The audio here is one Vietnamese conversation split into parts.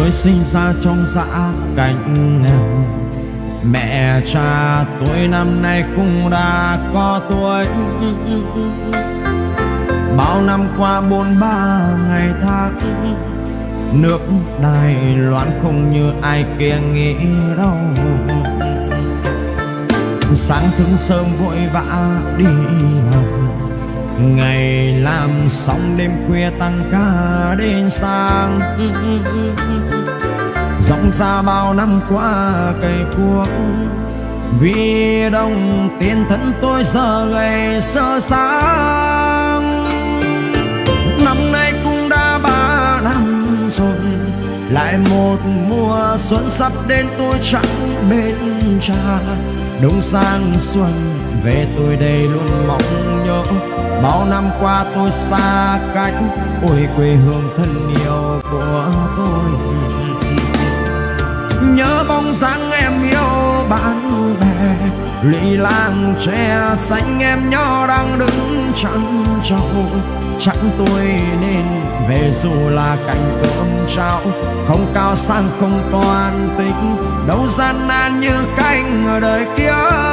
Tôi sinh ra trong dã cảnh nghèo. Mẹ cha tôi năm nay cũng đã có tuổi. Bao năm qua bốn ba ngày tháng, Nước Đài Loan không như ai kia nghĩ đâu. Sáng thức sớm vội vã đi làm làm xong đêm khuya tăng ca đến sáng. Rộng ra bao năm qua cây cuốc, Vì đồng tiền thân tôi giờ ngày sơ sáng. Năm nay cũng đã ba năm rồi, Lại một mùa xuân sắp đến tôi chẳng bên cha. Đông sang xuân về tôi đây luôn mong nhớ Bao năm qua tôi xa cách, Ôi, quê hương thân yêu của tôi. Nhớ bóng dáng em yêu bạn bè lì làng tre xanh em nhỏ đang đứng chăn trâu. Chẳng tôi nên về dù là cảnh cơm trao, Không cao sang không toàn tính Đâu gian nan như canh ở đời kia.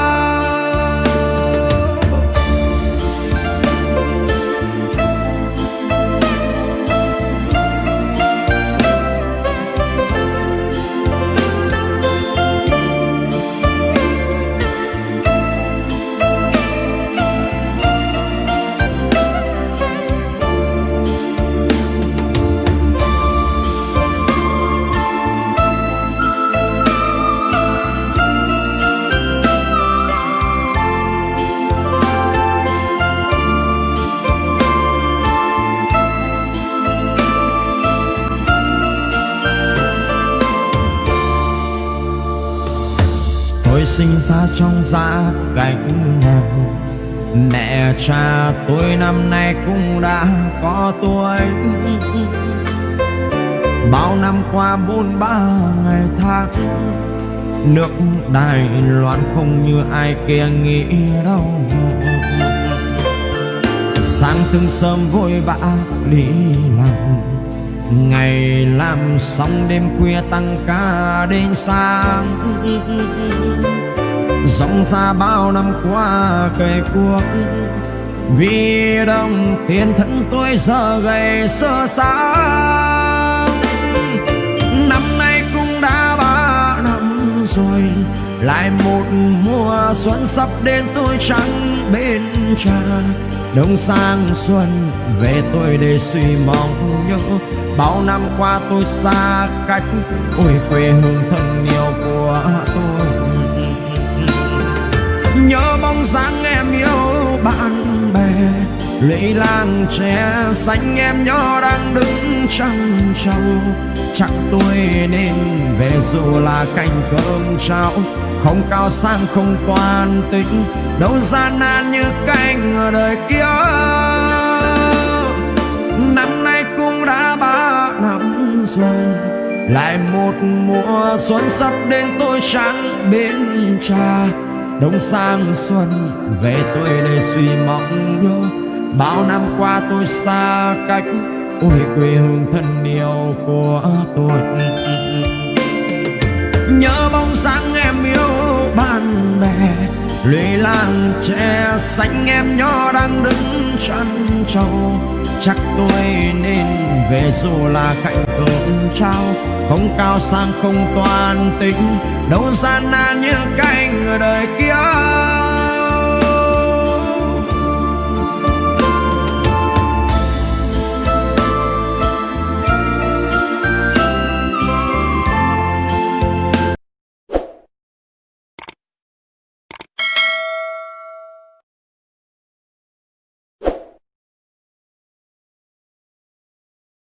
Sinh ra trong gia cảnh nghèo Mẹ cha tôi năm nay cũng đã có tuổi. Bao năm qua bốn ba ngày tháng, Nước Đài Loan không như ai kia nghĩ đâu. Sáng từng sớm vội vã đi làm, Ngày làm xong đêm khuya tăng ca đến sáng. Rộng ra bao năm qua cây cuốc Vì đồng tiền thân tôi giờ gầy sơ sáng. Năm nay cũng đã ba năm rồi, Lại một mùa xuân sắp đến tôi chẳng bên cha Đông sang xuân về tôi để suy mong nhớ, Bao năm qua tôi xa cách, Ôi quê hương thân yêu của tôi. Lệ làng tre xanh em nhỏ đang đứng trăng trâu. Chắc tôi nên về dù là cành cơm trao Không cao sang, không toàn tính. Đâu gian nan như canh ở đời kia. Năm nay cũng đã ba năm rồi. Lại một mùa xuân sắp đến, tôi chẳng bên cha. Đông sang xuân, về tôi đây suy mong nhớ Bao năm qua tôi xa cách Ôi quê hương thân yêu của tôi. Nhớ bóng dáng em yêu bạn bè lùi làng tre xanh em nhỏ đang đứng chân trâu. Chắc tôi nên về dù là cạnh cơm trao, Không cao sang không toàn tính, Đâu gian nan như canh đời kia.